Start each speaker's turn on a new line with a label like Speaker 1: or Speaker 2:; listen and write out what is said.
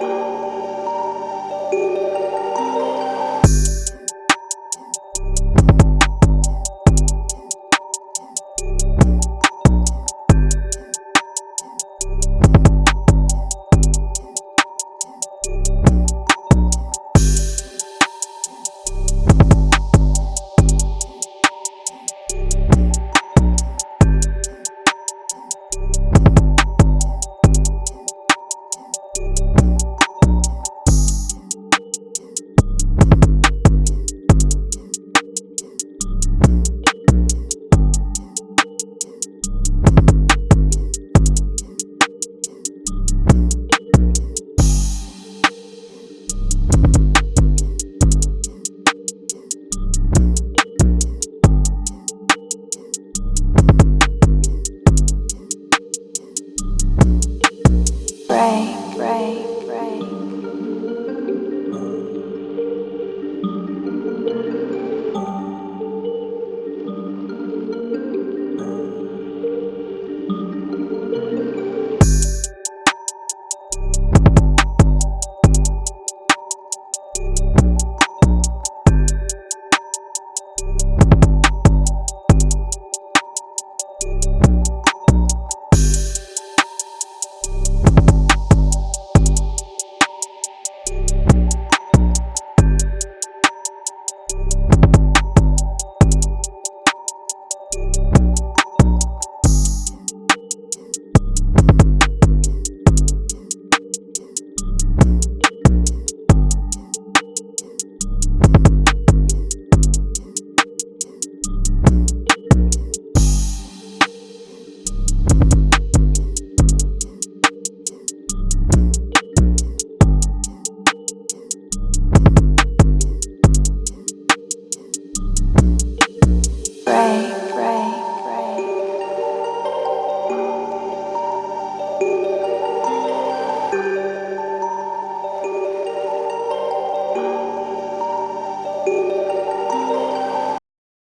Speaker 1: Bye.
Speaker 2: Bye.